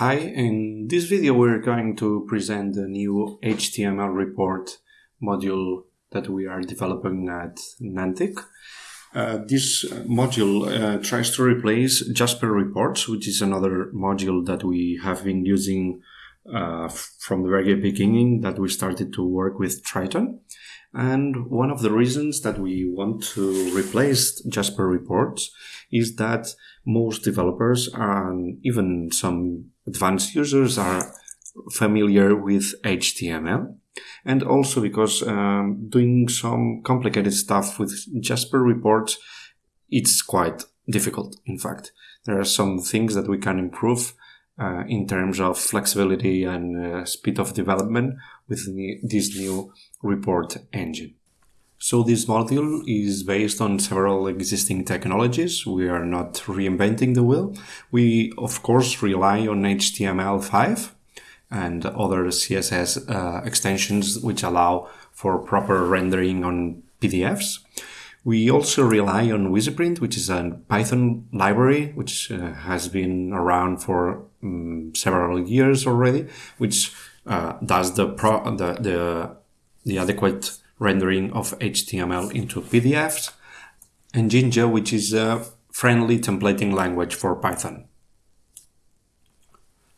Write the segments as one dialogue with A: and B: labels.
A: Hi, in this video we're going to present the new HTML report module that we are developing at Nantic. Uh, this module uh, tries to replace Jasper Reports, which is another module that we have been using uh, from the very beginning that we started to work with Tryton. And one of the reasons that we want to replace Jasper Reports is that most developers and even some advanced users are familiar with HTML. And also because um, doing some complicated stuff with Jasper reports, it's quite difficult. In fact, there are some things that we can improve uh, in terms of flexibility and uh, speed of development with this new report engine. So this module is based on several existing technologies. We are not reinventing the wheel. We, of course, rely on HTML5 and other CSS uh, extensions which allow for proper rendering on PDFs. We also rely on WeasyPrint, which is a Python library, which uh, has been around for um, several years already, which uh, does the, pro the, the, the adequate rendering of HTML into PDFs, and Jinja, which is a friendly templating language for Python.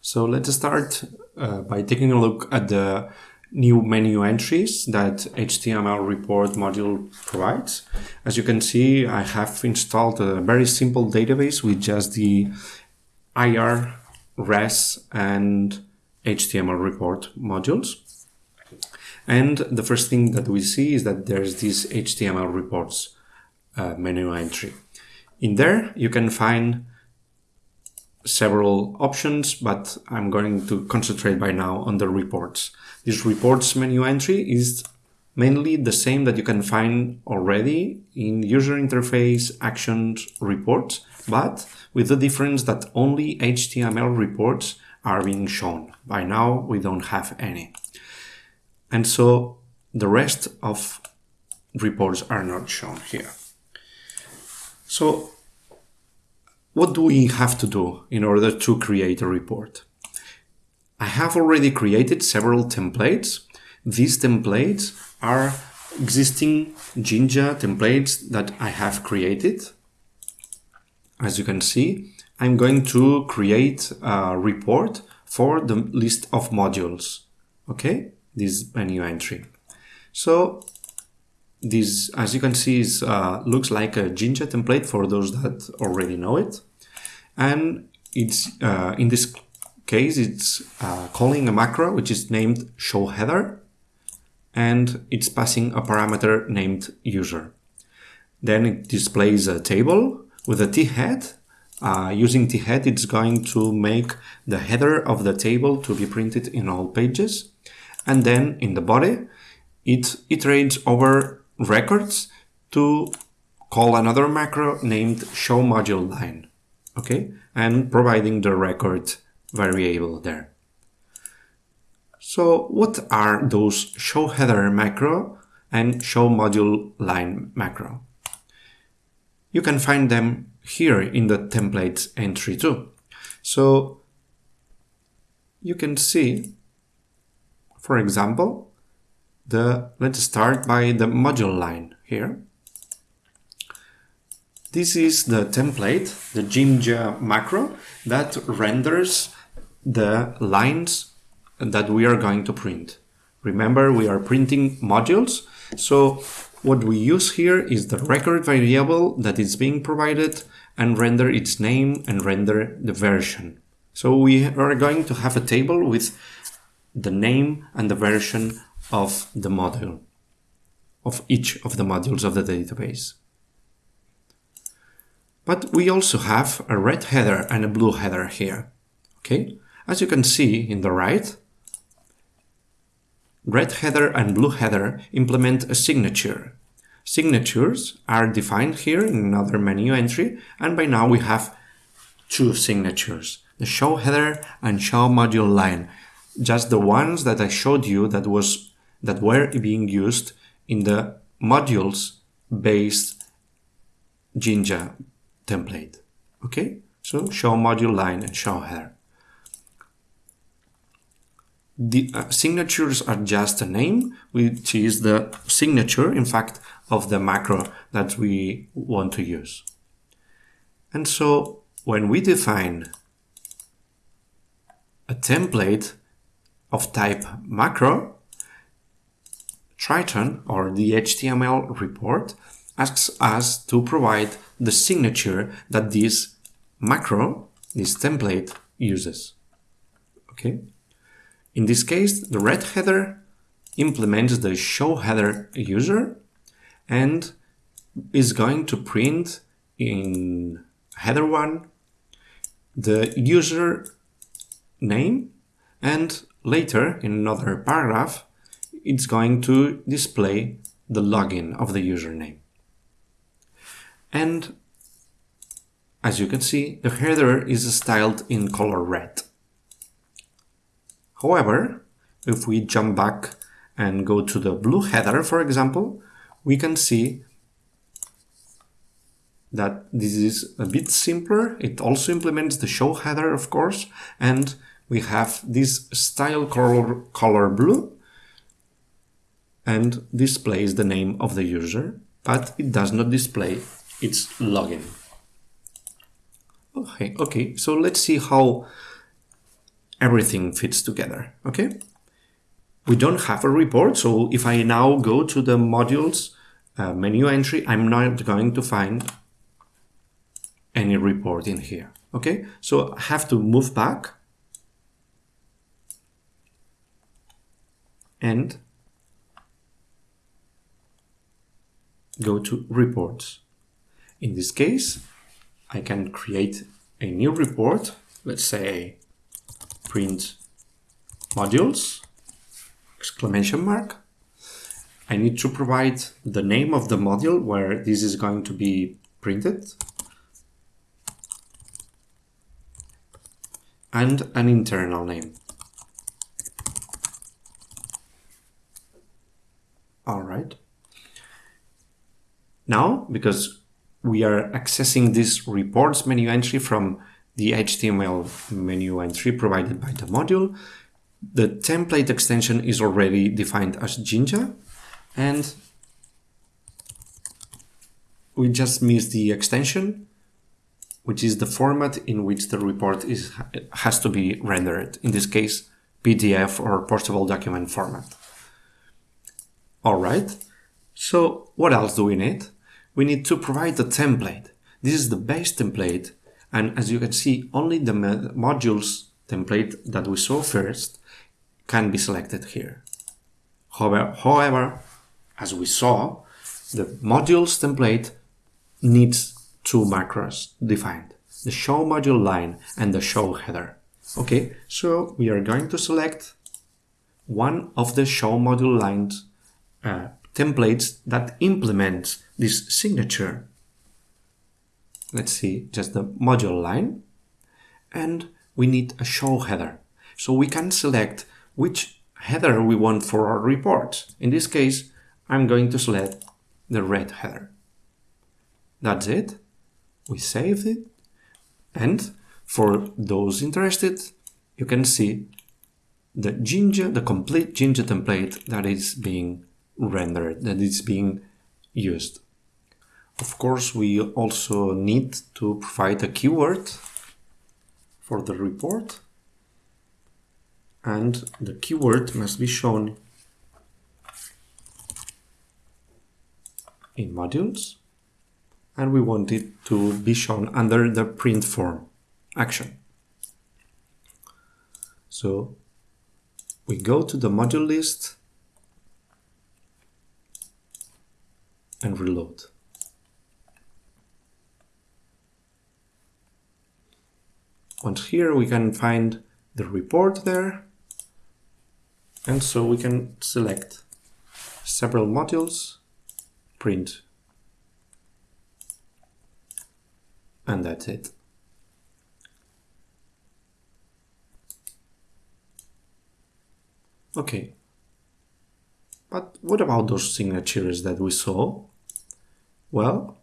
A: So let's start uh, by taking a look at the new menu entries that HTML report module provides. As you can see, I have installed a very simple database with just the IR, RES, and HTML report modules. And the first thing that we see is that there's this HTML reports uh, menu entry. In there, you can find several options, but I'm going to concentrate by now on the reports. This reports menu entry is mainly the same that you can find already in user interface actions reports, but with the difference that only HTML reports are being shown. By now, we don't have any. And so the rest of reports are not shown here. So what do we have to do in order to create a report? I have already created several templates. These templates are existing Jinja templates that I have created. As you can see, I'm going to create a report for the list of modules. Okay this menu entry. So this, as you can see, is, uh, looks like a Jinja template for those that already know it. And it's uh, in this case, it's uh, calling a macro which is named show header, and it's passing a parameter named user. Then it displays a table with a t-head. Uh, using t-head, it's going to make the header of the table to be printed in all pages and then in the body it iterates over records to call another macro named show module line okay? And providing the record variable there. So what are those show header macro and show module line macro? You can find them here in the templates entry too. So you can see for example, the let's start by the module line here. This is the template, the Jinja macro that renders the lines that we are going to print. Remember, we are printing modules. So what we use here is the record variable that is being provided and render its name and render the version. So we are going to have a table with the name and the version of the module, of each of the modules of the database. But we also have a red header and a blue header here. Okay, as you can see in the right, red header and blue header implement a signature. Signatures are defined here in another menu entry, and by now we have two signatures, the show header and show module line, just the ones that I showed you that was that were being used in the modules based Jinja template. Okay, so show module line and show header. the uh, signatures are just a name, which is the signature, in fact, of the macro that we want to use. And so when we define a template of type macro, Tryton or the HTML report asks us to provide the signature that this macro, this template uses. Okay. In this case, the red header implements the show header user and is going to print in header 1 the user name and later in another paragraph it's going to display the login of the username. And as you can see, the header is styled in color red. However, if we jump back and go to the blue header, for example, we can see that this is a bit simpler. It also implements the show header, of course, and we have this style color, color blue and displays the name of the user, but it does not display its login. Okay, okay, so let's see how everything fits together, okay? We don't have a report, so if I now go to the modules uh, menu entry, I'm not going to find any report in here, okay? So I have to move back and go to reports. In this case, I can create a new report, let's say print modules, exclamation mark. I need to provide the name of the module where this is going to be printed and an internal name. All right. Now, because we are accessing this reports menu entry from the HTML menu entry provided by the module, the template extension is already defined as Jinja and we just miss the extension, which is the format in which the report is has to be rendered. In this case, PDF or portable document format. All right. So what else do we need? We need to provide a template. This is the base template. And as you can see, only the modules template that we saw first can be selected here. However, however, as we saw, the modules template needs two macros defined, the show module line and the show header. Okay, so we are going to select one of the show module lines uh, templates that implement this signature. Let's see, just the module line. And we need a show header. So we can select which header we want for our report. In this case, I'm going to select the red header. That's it. We saved it. And for those interested, you can see the Jinja, the complete Jinja template that is being rendered, that is being used. Of course, we also need to provide a keyword for the report and the keyword must be shown in modules and we want it to be shown under the print form action. So we go to the module list and reload. Once here we can find the report there and so we can select several modules, print, and that's it. Okay, but what about those signatures that we saw? Well,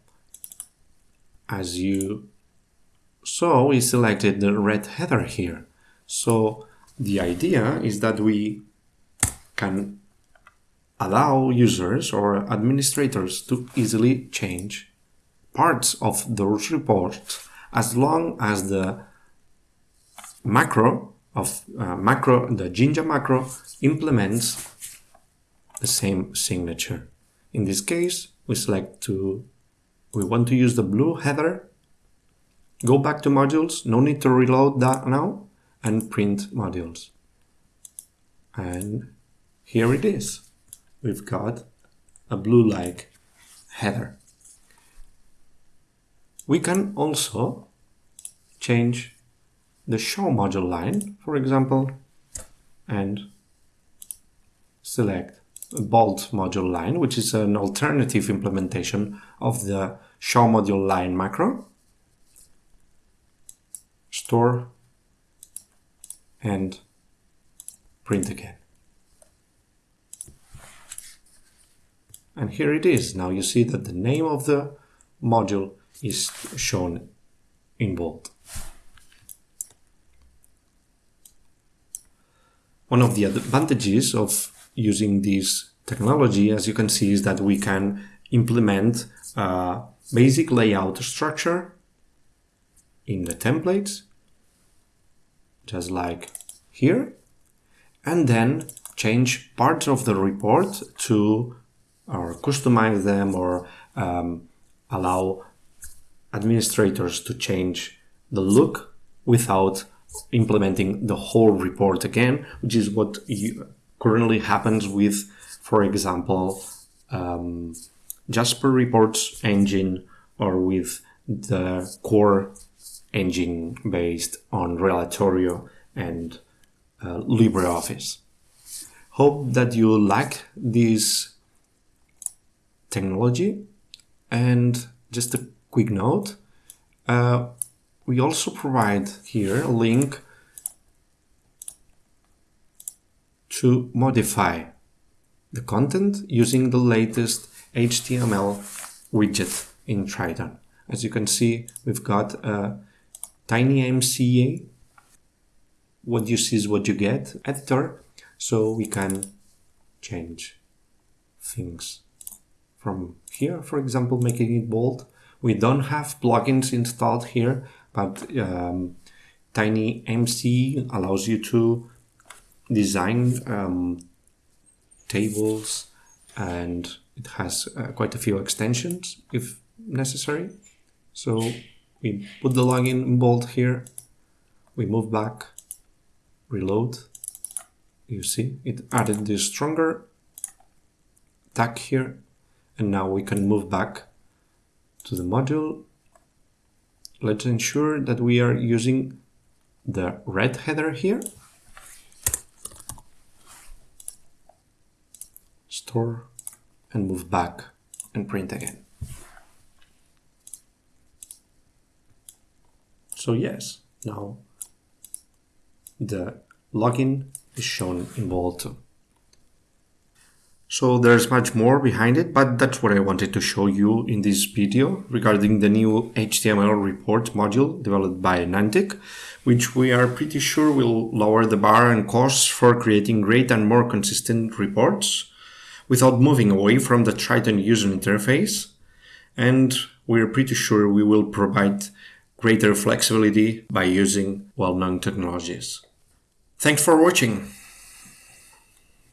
A: as you saw, we selected the red header here. So The idea is that we can allow users or administrators to easily change parts of those reports as long as the macro of uh, macro, the Jinja macro implements the same signature. In this case, we select to, we want to use the blue header, go back to modules, no need to reload that now, and print modules. And here it is. We've got a blue-like header. We can also change the show module line, for example, and select bolt module line, which is an alternative implementation of the show module line macro. Store and print again. And here it is. Now you see that the name of the module is shown in bold. One of the advantages of using this technology, as you can see, is that we can implement a basic layout structure in the templates, just like here, and then change parts of the report to or customize them or um, allow administrators to change the look without implementing the whole report again, which is what you, currently happens with, for example, um, Jasper Reports engine or with the core engine based on Relatorio and uh, LibreOffice. Hope that you like this technology and just a quick note. Uh, we also provide here a link to modify the content using the latest HTML widget in Tryton. As you can see, we've got a TinyMCE, what you see is what you get editor, so we can change things from here, for example, making it bold. We don't have plugins installed here, but um, TinyMCE allows you to design um, tables and it has uh, quite a few extensions if necessary. So we put the login in bold here, we move back, reload, you see it added this stronger tag here and now we can move back to the module. Let's ensure that we are using the red header here store and move back and print again. So yes, now the login is shown in bold too. So there's much more behind it, but that's what I wanted to show you in this video regarding the new HTML report module developed by Nantic, which we are pretty sure will lower the bar and costs for creating great and more consistent reports without moving away from the Tryton user interface. And we're pretty sure we will provide greater flexibility by using well-known technologies. Thanks for watching.